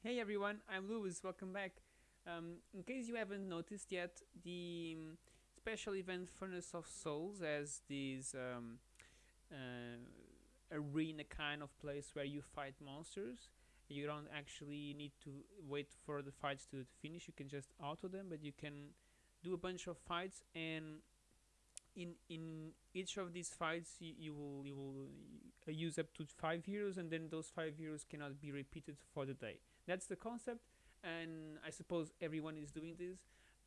Hey everyone, I'm Lewis. Welcome back. Um, in case you haven't noticed yet, the um, special event Furnace of Souls has this um, uh, arena kind of place where you fight monsters. You don't actually need to wait for the fights to, to finish. You can just auto them, but you can do a bunch of fights and in in each of these fights you, you will you will uh, use up to five heroes and then those five heroes cannot be repeated for the day that's the concept and i suppose everyone is doing this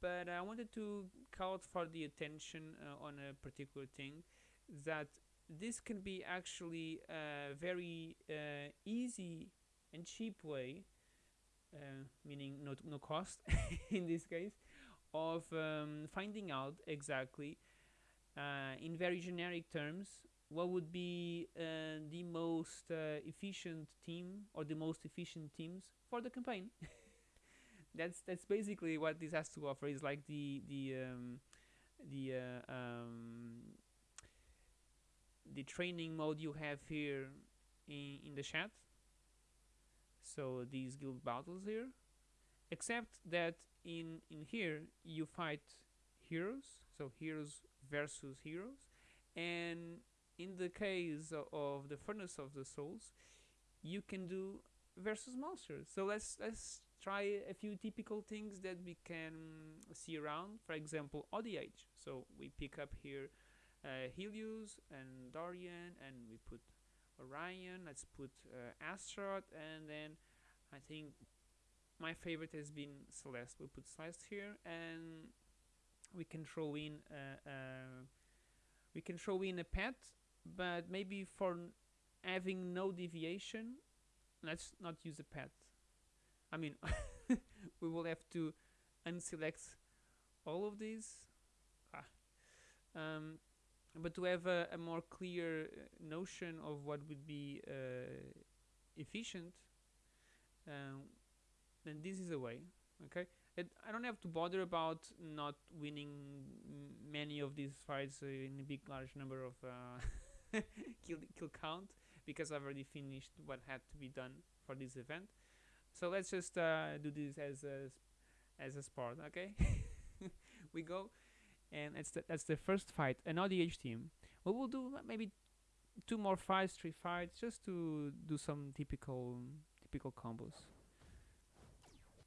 but i wanted to call for the attention uh, on a particular thing that this can be actually a very uh, easy and cheap way uh, meaning no, no cost in this case of um, finding out exactly uh, in very generic terms, what would be uh, the most uh, efficient team or the most efficient teams for the campaign? that's that's basically what this has to offer. Is like the the um, the uh, um, the training mode you have here in in the chat. So these guild battles here, except that in in here you fight heroes. So heroes versus heroes and in the case of the furnace of the souls you can do versus monsters so let's let's try a few typical things that we can see around. For example ODH so we pick up here uh, Helios and Dorian and we put Orion. Let's put uh, Astaroth and then I think my favorite has been Celeste. We'll put Celeste here and we can throw in uh, uh, we can throw in a pet but maybe for having no deviation let's not use a path I mean we will have to unselect all of these. Ah. um, but to have a, a, more clear uh, notion of what would be uh, efficient um, then this is a way okay? It, I don't have to bother about not winning many of these fights in a big large number of uh, kill, kill count because I've already finished what had to be done for this event. So let's just uh, do this as a as a sport okay? We go and it's the, that's the first fight an ODH team. We will do maybe two more fights three fights just to do some typical typical combos.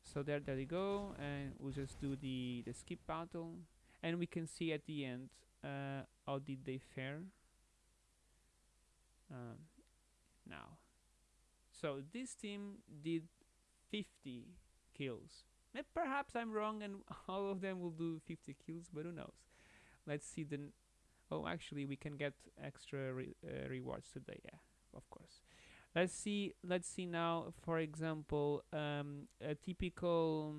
So there there you go and we'll just do the the skip battle. And we can see at the end uh, how did they fare um, now. So this team did 50 kills. Perhaps I'm wrong and all of them will do 50 kills but who knows? Let's see the oh actually we can get extra re uh, rewards today yeah of course. Let's see let's see now for example um, a typical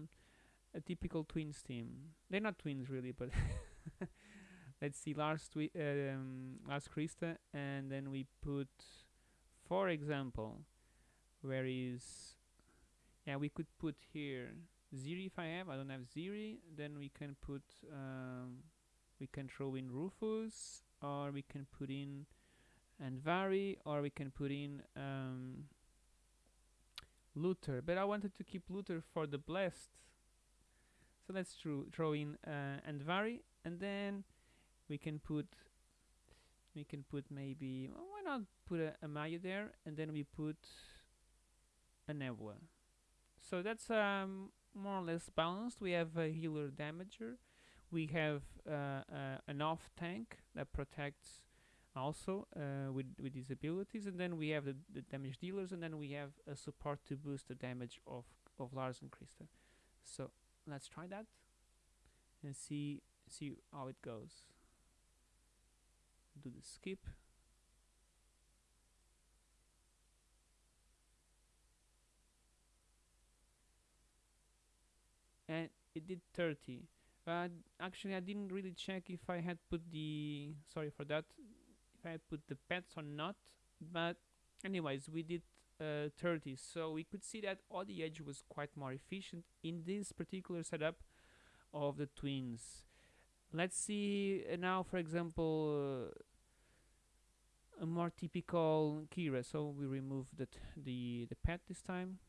a typical twins team. They're not twins really but let's see Lars twi um, Lars Krista and then we put for example where is yeah we could put here Ziri if I have I don't have Ziri then we can put um, we can throw in Rufus or we can put in Andvari or we can put in um, Luther. But I wanted to keep Luther for the blessed. So let's throw, throw in uh, Andvari and then we can put we can put maybe well, why not put a, a Maya there and then we put a Nebula so that's um, more or less balanced. We have a healer damager. We have uh, uh, an off tank that protects also uh, with, with these abilities and then we have the, the, damage dealers and then we have a support to boost the damage of, of Lars and Krista so let's try that and see see how it goes do the skip. And it did 30 but actually I didn't really check if I had put the sorry for that if I had put the pets or not. But anyways we did uh, 30 so we could see that ODH was quite more efficient in this particular setup of the twins let's see uh, now for example uh, a more typical Keira so we remove the the the pet this time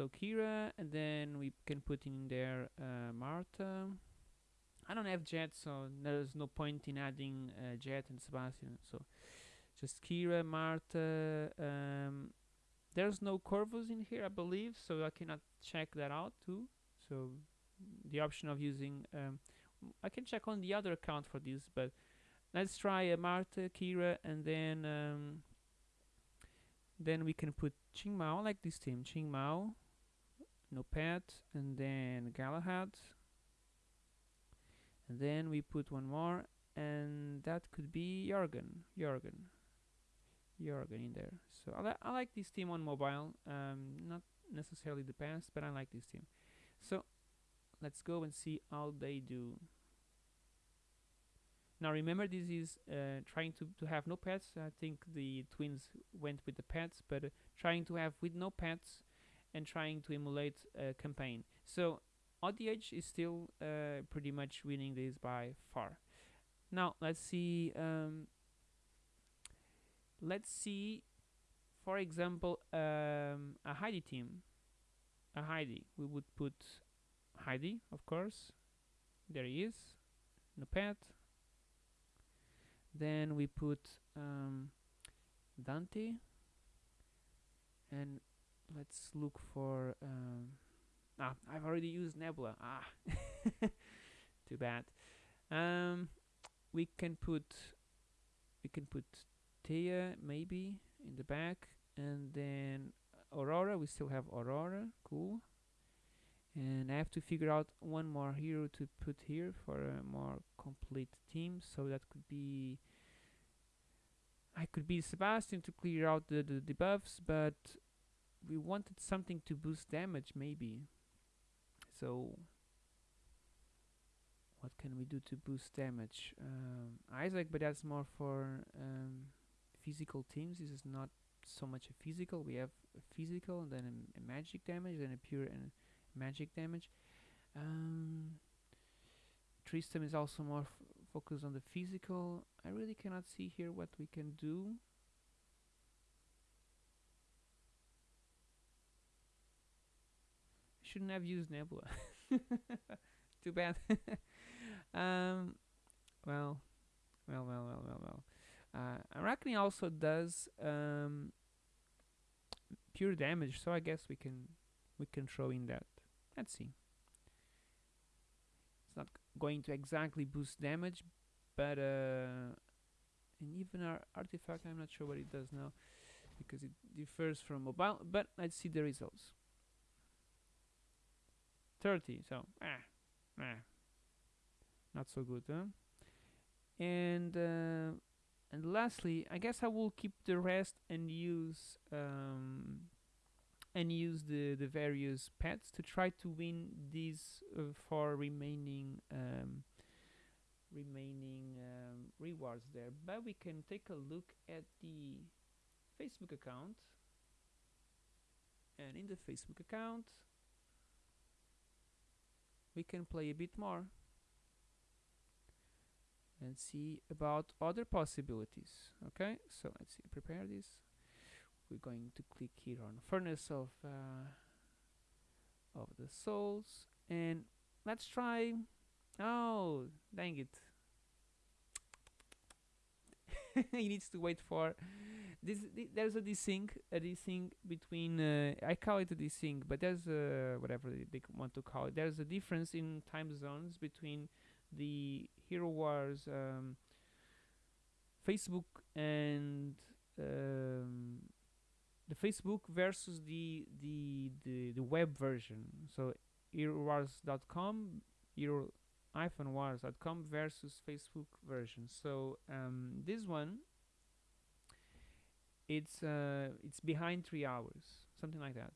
so Keira, and then we can put in there uh, Marta. I don't have Jet, so there's no point in adding uh, Jet and Sebastian. So just Keira, Marta. Um, there's no Corvus in here, I believe, so I cannot check that out too. So the option of using, um, I can check on the other account for this, but let's try uh, Marta, Keira, and then um, then we can put Qing Mao, like this team, Qing Mao, no pet, and then Galahad, and then we put one more, and that could be Jorgen, Jorgen, Jorgen in there. So I, li I like this team on mobile, um, not necessarily the best, but I like this team. So let's go and see how they do. Now remember this is uh, trying to, to have no pets. I think the twins went with the pets, but uh, trying to have with no pets and trying to emulate a campaign. So ODH is still uh, pretty much winning this by far. Now let's see. Um, let's see, for example, um, a Heidi team. A Heidi. We would put Heidi, of course. There he is. Pet then we put um, Dante. And let's look for um, ah I've already used Nebula. Ah too bad. Um, we can put we can put Thea maybe in the back. And then Aurora we still have Aurora. Cool and I have to figure out one more hero to put here for a more complete team. So that could be I could be Sebastian to clear out the, the debuffs but we wanted something to boost damage maybe. So what can we do to boost damage? Um, Isaac but that's more for um, physical teams. This is not so much a physical. We have a physical and then a, a magic damage and a pure and magic damage. Um, Tristan is also more focused on the physical. I really cannot see here what we can do. Shouldn't have used Nebula. Too bad. um, well, well, well, well, well, well. Uh, Arachne also does um, pure damage, so I guess we can we can throw in that. Let's see. It's not going to exactly boost damage, but uh, and even our artifact, I'm not sure what it does now because it differs from mobile. But let's see the results. 30, so ah, ah, not so good, huh? And uh, and lastly, I guess I will keep the rest and use um, and use the, the various pets to try to win these uh, four remaining um, remaining um, rewards there. But we can take a look at the Facebook account. And in the Facebook account we can play a bit more and see about other possibilities. Okay so let's see prepare this we're going to click here on furnace of uh, of the souls. And let's try oh dang it. He needs to wait for this th there's a desync a desync between uh, I call it a desync but there's a whatever they want to call it. There's a difference in time zones between the Hero Wars um, Facebook and um, the Facebook versus the the the, the web version. So HeroWars.com, Hero-Wars.com versus Facebook version. So um, this one, it's uh, it's behind three hours, something like that.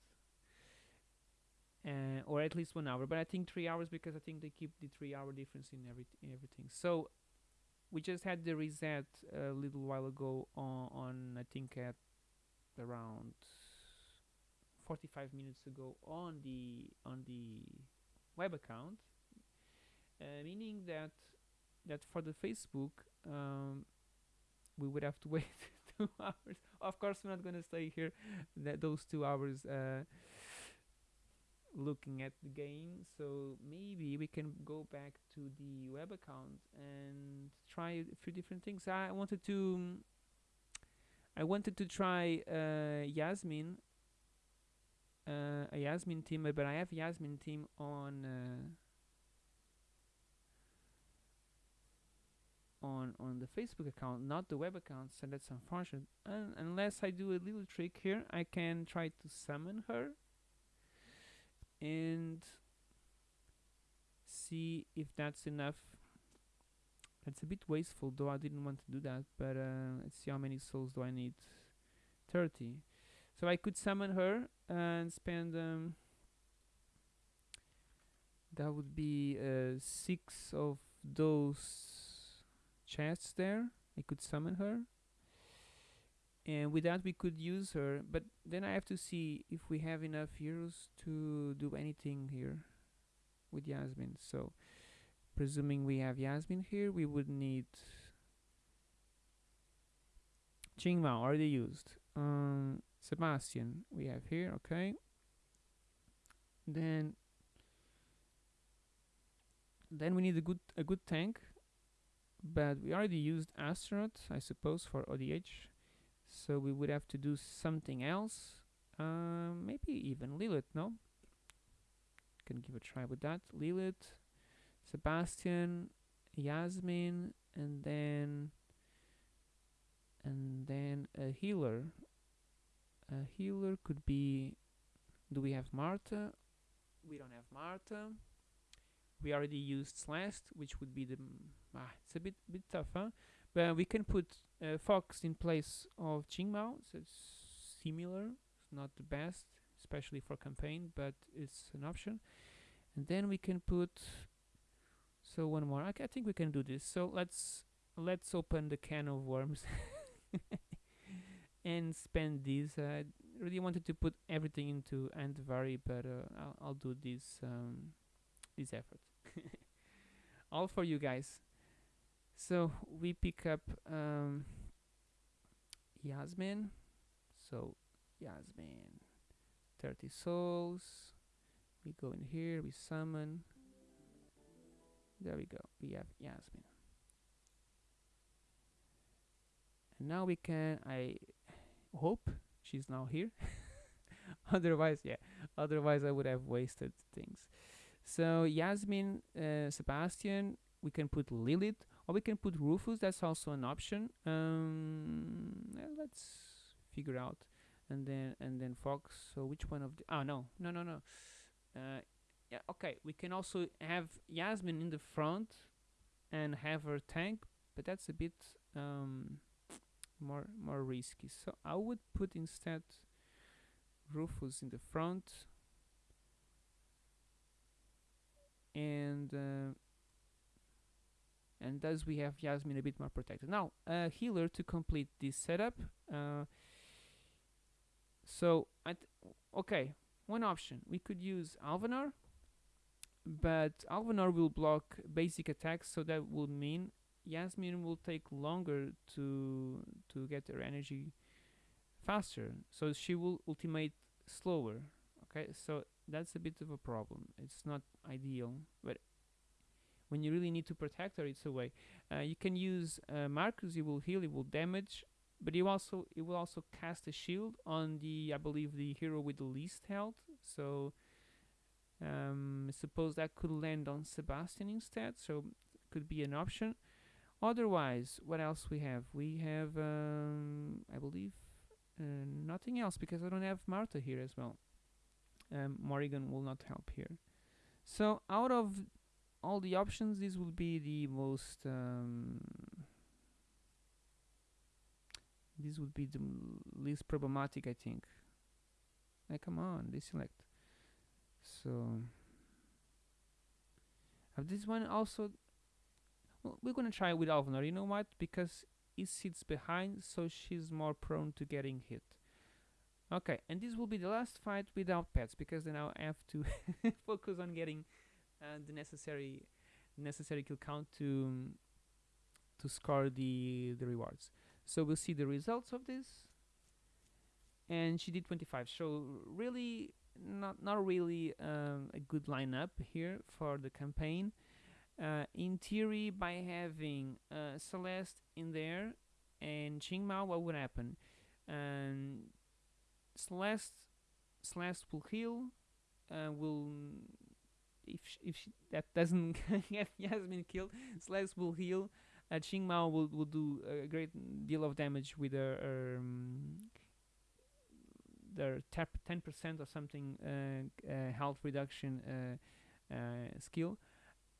Uh, or at least one hour, but I think three hours because I think they keep the three-hour difference in every in everything. So we just had the reset a little while ago on, on I think at around 45 minutes ago on the on the web account uh, meaning that that for the Facebook um, we would have to wait two hours. Of course we're not gonna stay here that those two hours uh, looking at the game. So maybe we can go back to the web account and try a few different things. I wanted to i wanted to try uh, Yasmine uh, a Yasmine team but i have Yasmine team on uh, on on the facebook account not the web account so that's unfortunate. Unless i do a little trick here i can try to summon her and see if that's enough that's a bit wasteful though I didn't want to do that but uh, let's see how many souls do I need. 30 so I could summon her and spend um, that would be uh, six of those chests there. I could summon her. And with that we could use her but then I have to see if we have enough heroes to do anything here with Yasmine. So presuming we have Yasmine here we would need Qingmao already used. Um, Sebastian we have here okay. Then then we need a good a good tank but we already used Astaroth, I suppose for ODH so we would have to do something else. Uh, maybe even Lilith no? Can give a try with that. Lilith Sebastian Yasmine and then and then a healer. A healer could be do we have Marta? We don't have Marta. We already used Celeste which would be the ah, it's a bit bit tough huh? But we can put uh, Fox in place of Qingmao, so it's similar. It's not the best, especially for campaign, but it's an option. And then we can put so one more. I, I think we can do this. So let's let's open the can of worms and spend these. I really wanted to put everything into Andvari, but uh, I'll, I'll do this um, this effort. All for you guys. So we pick up um, Yasmine. So Yasmine, 30 souls. We go in here, we summon. There we go, we have Yasmine. And now we can, I hope she's now here. otherwise, yeah, otherwise I would have wasted things. So Yasmine, uh, Sebastian, we can put Lilith or we can put Rufus. That's also an option. Um, let's figure out. And then and then Fox. So which one of the oh no. No no no. Uh, yeah okay we can also have Yasmine in the front and have her tank but that's a bit um, more more risky so I would put instead Rufus in the front and uh, and thus we have Yasmine a bit more protected. Now, a healer to complete this setup. Uh, so, I okay, one option. We could use Alvanor, but Alvanor will block basic attacks, so that would mean Yasmine will take longer to to get her energy faster. So she will ultimate slower. Okay, so that's a bit of a problem. It's not ideal, but when you really need to protect her it's a way uh, you can use uh, Marcus you will heal it will damage but you also it will also cast a shield on the I believe the hero with the least health so um, suppose that could land on Sebastian instead so could be an option. Otherwise what else we have? We have um, I believe uh, nothing else because I don't have Marta here as well. Um, Morrigan will not help here. So out of all the options this would be the most um, this would be the least problematic I think. Like come on deselect so this one also well, we're gonna try with Alvanor you know what because it sits behind so she's more prone to getting hit okay and this will be the last fight without pets because then I'll have to focus on getting uh, the necessary necessary kill count to to score the the rewards. So we'll see the results of this. And she did 25. So really not not really um, a good lineup here for the campaign. Uh, in theory, by having uh, Celeste in there and Qingmao, what would happen? Um, Celeste, Celeste will heal. Uh, will if if sh- that doesn't get Yasmine killed, Celeste will heal. Uh, Qingmao will will do a great deal of damage with her um, their tap 10% or something uh, uh, health reduction uh, skill.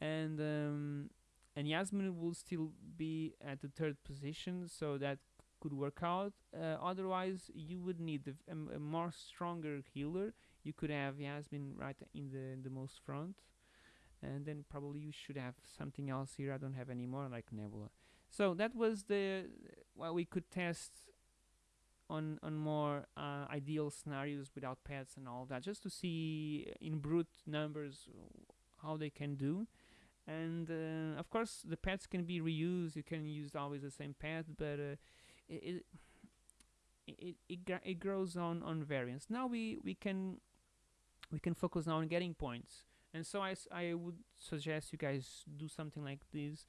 And um, and Yasmine will still be at the third position so that could work out. Uh, otherwise you would need a, um, a more stronger healer. You could have Yasmine right in the the most front. And then probably you should have something else here. I don't have any more like Nebula. So that was the what we could test on on more uh, ideal scenarios without pets and all that just to see in brute numbers how they can do. And uh, of course the pets can be reused. You can use always the same pet but uh, it it it, it, grows on on variance. Now we we can we can focus now on getting points. And so I I would suggest you guys do something like this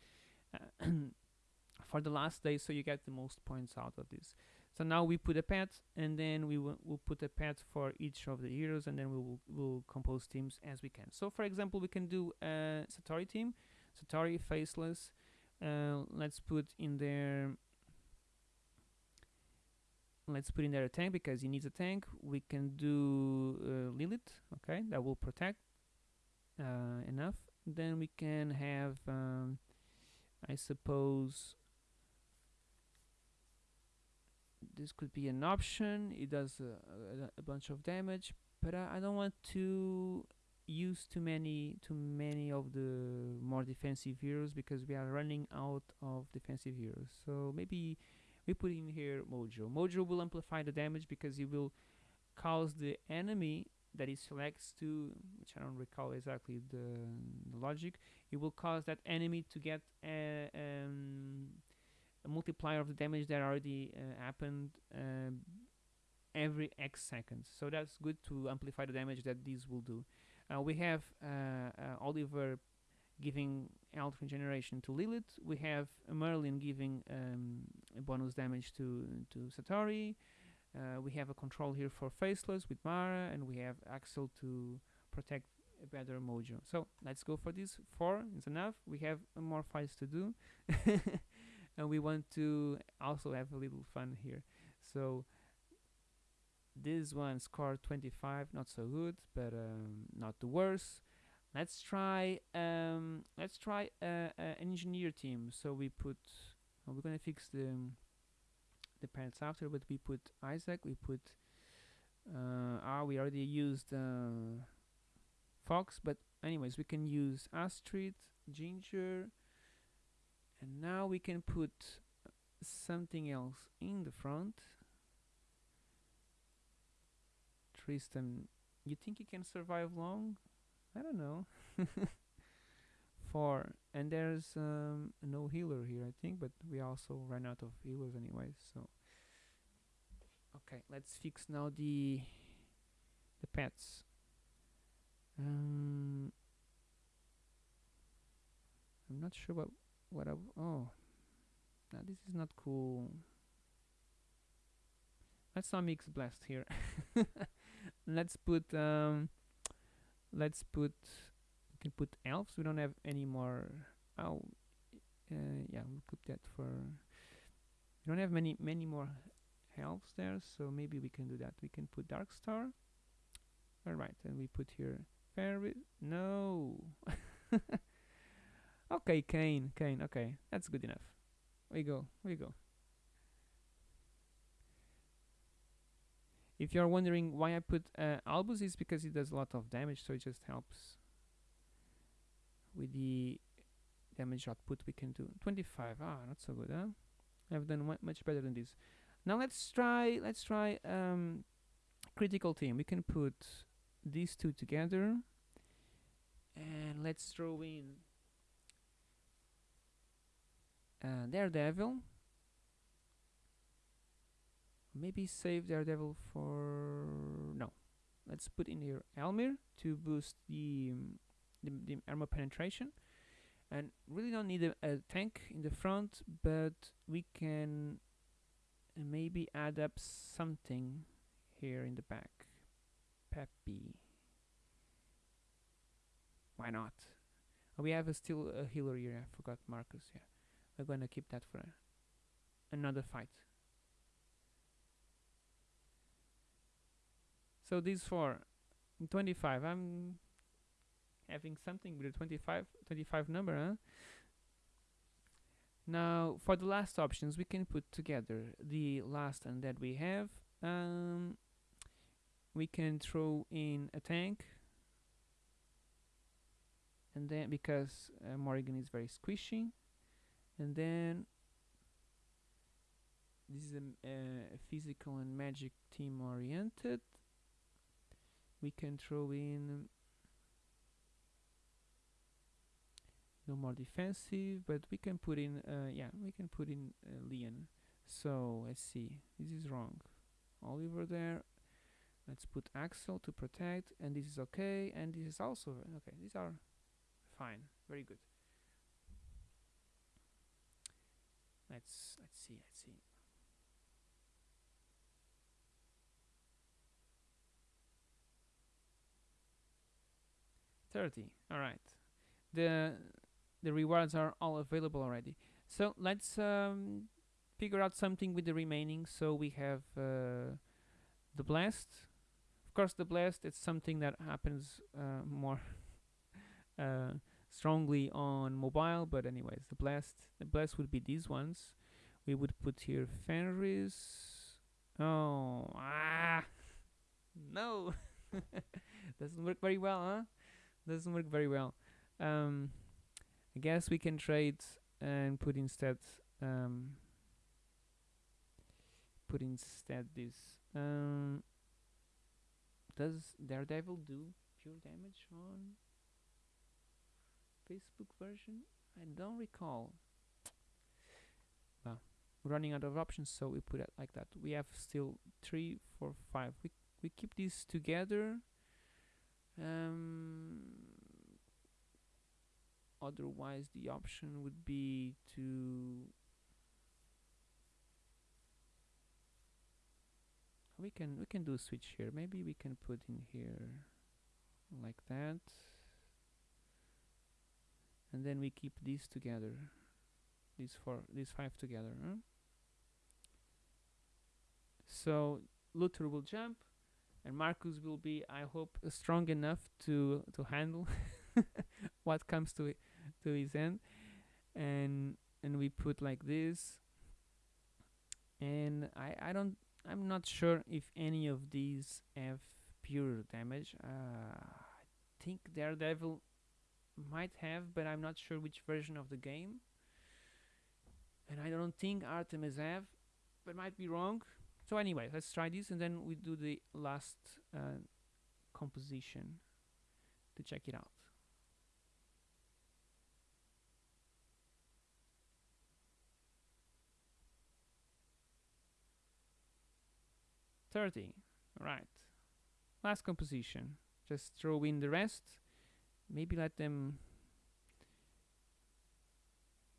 uh, for the last day so you get the most points out of this so now we put a pet, and then we will we'll put a pet for each of the heroes, and then we will we'll compose teams as we can. So for example, we can do a Satori team, Satori faceless. Uh, let's put in there. Let's put in there a tank because he needs a tank. We can do uh, Lilith, okay, that will protect uh, enough. Then we can have, um, I suppose, this could be an option. It does a, a, bunch of damage but I, I don't want to use too many too many of the more defensive heroes because we are running out of defensive heroes. So maybe we put in here Mojo. Mojo will amplify the damage because he will cause the enemy that he selects to which I don't recall exactly the, the logic it will cause that enemy to get a, um, a multiplier of the damage that already uh, happened um, every X seconds. So that's good to amplify the damage that these will do. Uh, we have uh, uh, Oliver giving health regeneration to Lilith. We have Merlin giving um, bonus damage to to Satori. Uh, we have a control here for Faceless with Mara, and we have Axel to protect a better Mojo. So let's go for this. Four is enough. We have uh, more fights to do. and we want to also have a little fun here. So this one scored 25 not so good but um, not the worst. Let's try um, let's try uh, uh, an engineer team. So we put we're gonna fix the the parents after but we put Isaac we put uh, ah we already used uh, Fox but anyways we can use Astrid Ginger and now we can put something else in the front. Tristan you think he can survive long? I don't know. Four and there's um, no healer here I think but we also ran out of healers anyway so. Okay let's fix now the the pets. Um, I'm not sure what what oh now this is not cool. Let's not mix blast here. Let's put um let's put we can put elves. We don't have any more oh uh, yeah we'll put that for we don't have many many more elves there so maybe we can do that. We can put dark star. All right and we put here fairy. No Okay, Cain, Cain, okay, that's good enough. We go, we go. If you're wondering why I put uh, Albus, is because it does a lot of damage, so it just helps with the damage output we can do. 25, ah, not so good, huh? I've done much better than this. Now let's try, let's try um, critical team. We can put these two together, and let's throw in uh, Daredevil. Maybe save Daredevil for no. let's put in here Elmir to boost the, um, the, the armor penetration. And really don't need a, a tank in the front but we can maybe add up something here in the back. Peppy why not? We have a still a healer here. I forgot Marcus yeah we're gonna keep that for another fight. So these four 25 I'm having something with a 25 25 number huh? Now for the last options we can put together the last and that we have. Um, we can throw in a tank. And then because uh, Morrigan is very squishy and then this is a, a physical and magic team oriented. We can throw in no more defensive but we can put in uh, yeah we can put in uh, Leon. So let's see. This is wrong. Oliver there. Let's put Axel to protect and this is okay and this is also okay these are fine. Very good let's let's see let's see Thirty. All right. The the rewards are all available already. So let's um, figure out something with the remaining. So we have uh, the blast. Of course, the blast. It's something that happens uh, more uh, strongly on mobile. But anyways, the blast. The blast would be these ones. We would put here Fenris. Oh ah no, doesn't work very well, huh? Doesn't work very well. Um, I guess we can trade and put instead um, put instead this. Um, does Daredevil do pure damage on Facebook version? I don't recall. Well, running out of options, so we put it like that. We have still three, four, five. We we keep these together. Um, otherwise, the option would be to we can we can do a switch here. Maybe we can put in here like that, and then we keep these together. These four, these five together. Huh? So Luther will jump, and Marcus will be, I hope, strong enough to to handle what comes to it, to his end, and and we put like this. And I I don't I'm not sure if any of these have pure damage. Uh, I think Daredevil might have, but I'm not sure which version of the game. And I don't think Artemis have, but might be wrong. So anyway, let's try this and then we do the last uh, composition to check it out. Thirty, right. Last composition. Just throw in the rest. Maybe let them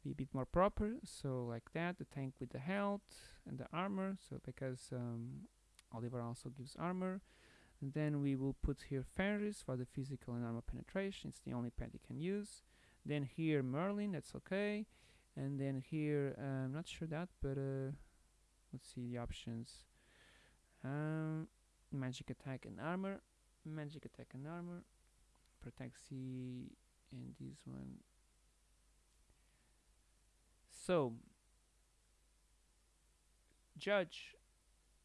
be a bit more proper. So like that, the tank with the health and the armor. So because um, Oliver also gives armor. And then we will put here Fenris for the physical and armor penetration. It's the only pet he can use. Then here Merlin, that's okay. And then here, uh, I'm not sure that, but uh, let's see the options. Um, magic attack and armor. Magic attack and armor. C and this one. So, Judge,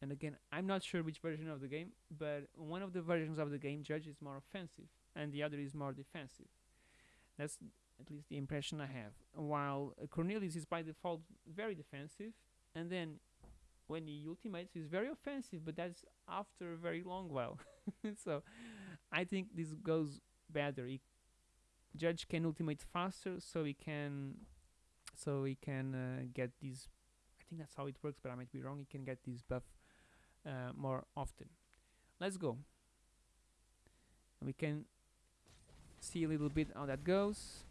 and again, I'm not sure which version of the game, but one of the versions of the game, Judge is more offensive, and the other is more defensive. That's at least the impression I have. While Cornelius is by default very defensive, and then when he ultimates, he's very offensive, but that's after a very long while. so, I think this goes better. He, Judge can ultimate faster, so he can so he can uh, get these I think that's how it works but I might be wrong he can get this buff uh, more often. Let's go. We can see a little bit how that goes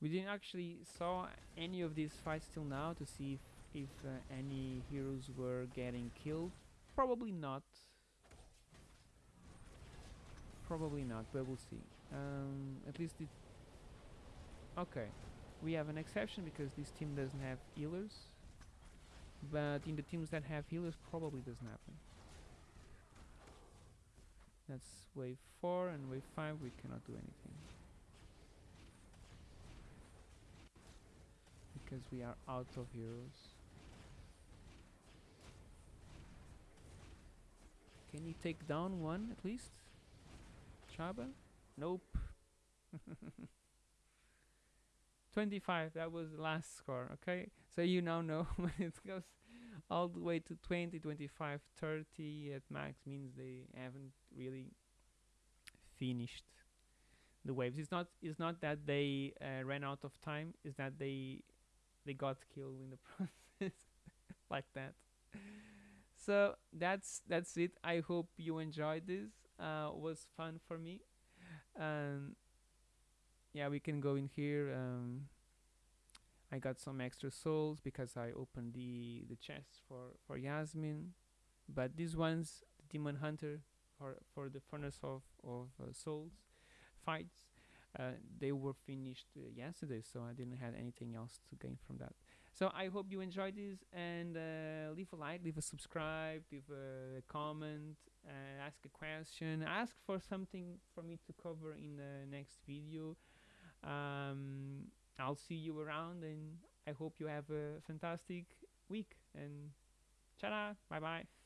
we didn't actually saw any of these fights till now to see if, if uh, any heroes were getting killed. Probably not. Probably not but we'll see. Um, at least it okay. We have an exception because this team doesn't have healers but in the teams that have healers probably doesn't happen. That's wave 4 and wave 5 we cannot do anything because we are out of heroes. Can you take down one at least? Chabba? Nope. 25 that was the last score okay? So you now know when it goes all the way to 20 25 30 at max means they haven't really finished the waves. It's not it's not that they uh, ran out of time it's that they they got killed in the process like that. So that's that's it. I hope you enjoyed this. Uh was fun for me. And yeah we can go in here. Um I got some extra souls because I opened the the chest for for Yasmine. But these ones the demon hunter for for the furnace of of uh, souls fights uh, they were finished uh, yesterday so I didn't have anything else to gain from that. So I hope you enjoyed this and uh, leave a like leave a subscribe leave a comment uh, ask a question ask for something for me to cover in the next video. Um, I'll see you around and I hope you have a fantastic week and ta bye bye